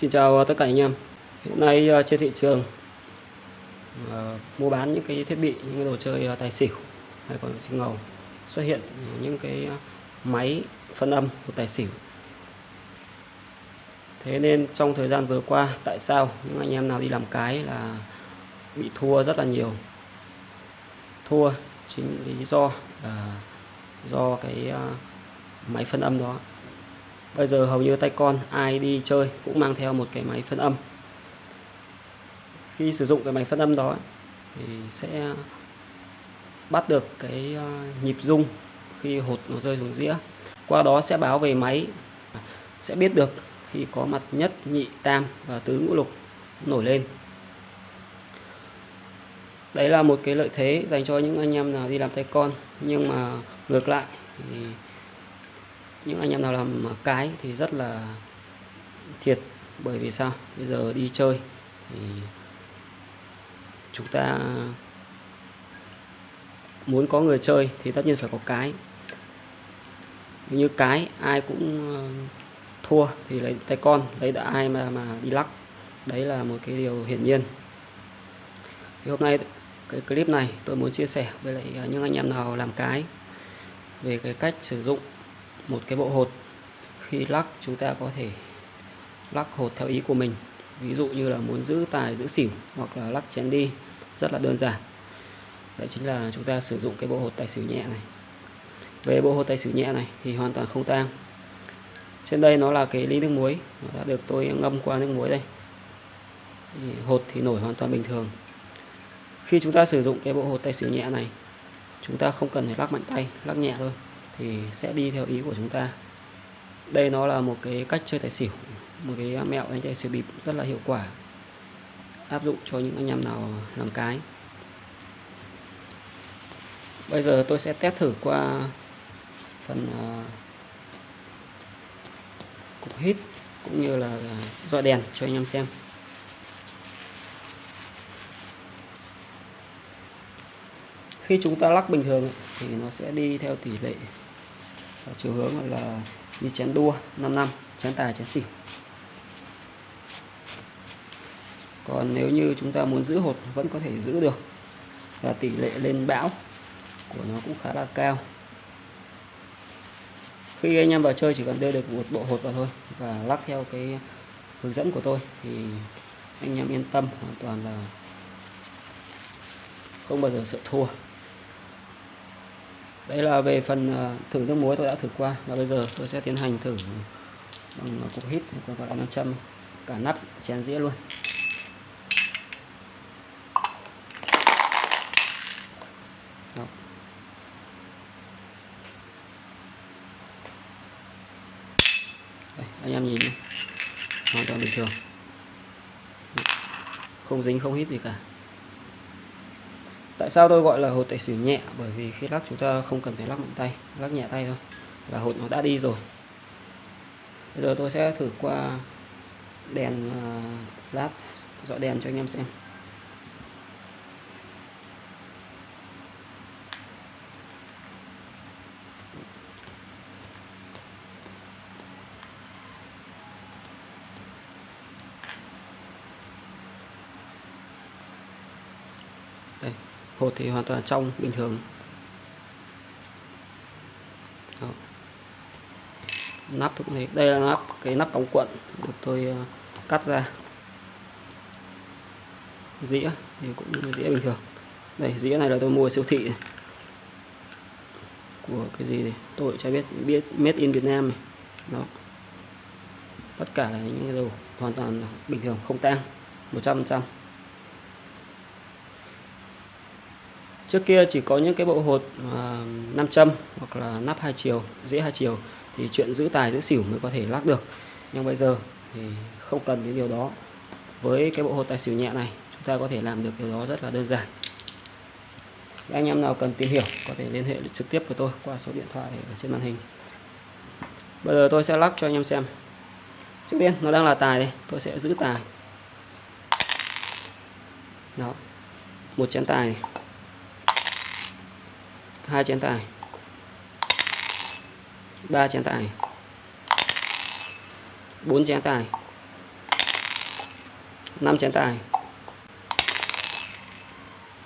Xin chào tất cả anh em. Hiện nay ờ, trên thị trường ờ, mua bán những cái thiết bị, những cái đồ chơi ờ, tài xỉu hay còn xinh ngầu xuất hiện những cái máy phân âm của tài xỉu. Thế nên trong thời gian vừa qua, tại sao những anh em nào đi làm cái là bị thua rất là nhiều? Thua chính lý do là do cái máy phân âm đó bây giờ hầu như tay con, ai đi chơi cũng mang theo một cái máy phân âm. Khi sử dụng cái máy phân âm đó thì sẽ bắt được cái ờ, nhịp rung khi hột nó rơi xuống dĩa. Qua đó sẽ báo về máy, sẽ biết được khi có mặt nhất, nhị, tam và tứ ngũ lục nổi lên. Đấy là một cái lợi thế dành cho những anh em nào đi làm tay con, nhưng mà ngược lại thì những anh em nào làm cái thì rất là thiệt. Bởi vì sao? Bây giờ đi chơi thì chúng ta muốn có người chơi thì tất nhiên phải có cái. Như cái ai cũng ờ, thua thì lấy tay con, lấy đã ai mà mà đi lắc. Đấy là một cái điều hiển nhiên. Thì hôm nay cái clip này tôi muốn chia sẻ với lại ờ, những anh em nào làm cái về cái cách sử dụng một cái bộ hột. Khi lắc, chúng ta có thể lắc hột theo ý của mình. Ví dụ như là muốn giữ tài, giữ xỉu hoặc là lắc chén đi, rất là đơn giản. Đấy chính là chúng ta sử dụng cái bộ hột tài xỉu nhẹ này. Về bộ hột tài xỉu nhẹ này thì hoàn toàn không tang. Trên đây nó là cái ly nước muối, nó đã được tôi ngâm qua nước muối đây. Thì hột thì nổi hoàn toàn bình thường. Khi chúng ta sử dụng cái bộ hột tay xỉu nhẹ này, chúng ta không cần phải lắc mạnh tay, lắc nhẹ thôi thì sẽ đi theo ý của chúng ta. Đây nó là một cái cách chơi tài xỉu một cái mẹo đánh tài xỉu bịp rất là hiệu quả áp dụng cho những anh em nào làm cái. Bây giờ tôi sẽ test thử qua phần uh, cục hít cũng như là dọi đèn cho anh em xem. Khi chúng ta lắc bình thường thì nó sẽ đi theo tỷ lệ chiều hướng là đi chén đua 5 năm, chén tài chén xỉu còn nếu như chúng ta muốn giữ hột, vẫn có thể giữ được. Và tỷ lệ lên bão của nó cũng khá là cao. Khi anh em vào chơi, chỉ cần đưa được một bộ hột vào thôi và lắc theo cái hướng dẫn của tôi thì anh em yên tâm hoàn toàn là không bao giờ sợ thua đây là về phần ờ, thử nước muối tôi đã thử qua và bây giờ tôi sẽ tiến hành thử ờ, bằng cục hít còn gọi là nam châm. Cả nắp chén dĩa luôn. Đó. Đây, anh em nhìn này hoàn toàn bình thường. Không dính không hít gì cả tại sao tôi gọi là hột tài xỉu nhẹ? Bởi vì khi lắc chúng ta không cần phải lắc mạnh tay, lắc nhẹ tay thôi. Là hột nó đã đi rồi. Bây giờ tôi sẽ thử qua đèn lát flash dọi đèn cho anh em xem đây hột thì hoàn toàn trong bình thường. Đó. nắp cũng thế. Đây là nắp, cái nắp cống cuộn được tôi ờ, cắt ra. Dĩa thì cũng dĩa bình thường. Đây, dĩa này là tôi mua siêu thị này. của cái gì này tôi chả biết biết, made in Việt Nam này. Đó. Tất cả là những đồ hoàn toàn bình thường, không tang 100% trước kia chỉ có những cái bộ hột à, nam châm hoặc là nắp hai chiều dĩa hai chiều thì chuyện giữ tài giữ xỉu mới có thể lắc được. Nhưng bây giờ thì không cần đến điều đó. Với cái bộ hột tài xỉu nhẹ này chúng ta có thể làm được điều đó rất là đơn giản. Anh em nào cần tìm hiểu có thể liên hệ trực tiếp với tôi qua số điện thoại ở trên màn hình. Bây giờ tôi sẽ lắc cho anh em xem. Trước tiên nó đang là tài đây tôi sẽ giữ tài. Đó một chén tài này hai chén tài ba chén tài bốn chén tài 5 chén tài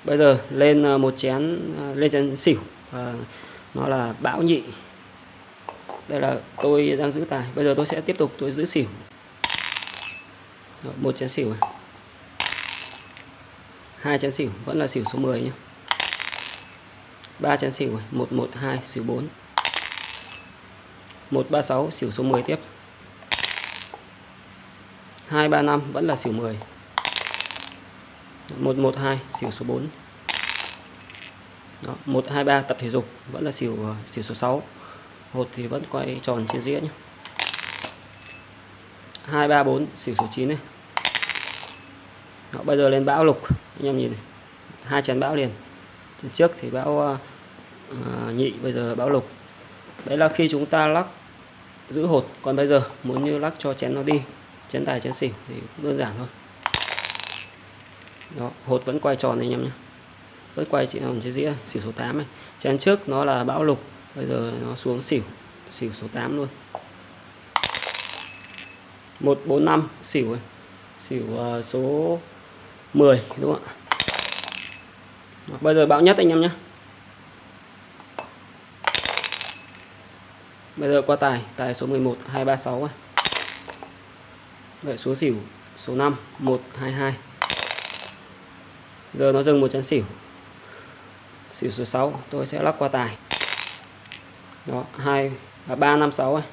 bây giờ lên ờ, một chén ờ, lên chén xỉu. À, nó là bão nhị. Đây là tôi đang giữ tài bây giờ tôi sẽ tiếp tục tôi giữ xỉu. Rồi, một chén xỉu này. Hai chén xỉu vẫn là xỉu số 10 nhé ba chén xỉu này một một hai xỉu 4 136 xỉu số 10 tiếp. 235 vẫn là xỉu 10 112 xỉu số 4 Đó, 123 tập thể dục vẫn là xỉu ờ, xỉu số 6 hột thì vẫn quay tròn trên dĩa nhé 234 xỉu số 9 này. Đó, bây giờ lên bão lục. Anh em nhìn này. Hai chén bão liền trên trước thì bão uh, nhị bây giờ bão lục. Đấy là khi chúng ta lắc giữ hột. Còn bây giờ muốn như lắc cho chén nó đi chén tài chén xỉu thì cũng đơn giản thôi. Đó hột vẫn quay tròn này anh em nhé. Vẫn quay chị hồng trên dĩa xỉu số 8 này chén trước nó là bão lục bây giờ nó xuống xỉu xỉu số 8 luôn. 145 xỉu này. xỉu ờ, số 10 đúng không ạ? Bây giờ bão nhất anh em nhé. Bây giờ qua tài tài số 11 236 này. Vậy số xỉu, số 5 122 giờ nó dừng một chén xỉu. Xỉu số 6 tôi sẽ lắp qua tài. Đó 2 và 3 5 6 này.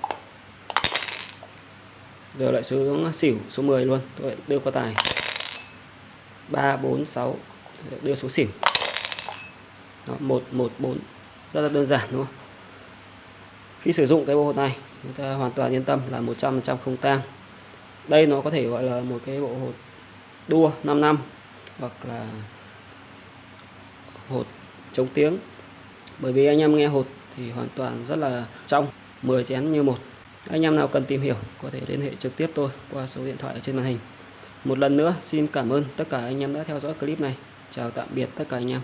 giờ lại xuống xỉu số 10 luôn, tôi đưa qua tài. 3 4 6 đưa số xỉu đó, 1 1 4 rất là đơn giản đúng không? Khi sử dụng cái bộ hột này chúng ta hoàn toàn yên tâm là 100% không tang. Đây nó có thể gọi là một cái bộ hột đua 5 năm hoặc là hột chống tiếng. Bởi vì anh em nghe hột thì hoàn toàn rất là trong 10 chén như một. Anh em nào cần tìm hiểu có thể liên hệ trực tiếp tôi qua số điện thoại ở trên màn hình. Một lần nữa xin cảm ơn tất cả anh em đã theo dõi clip này. Chào tạm biệt tất cả anh em.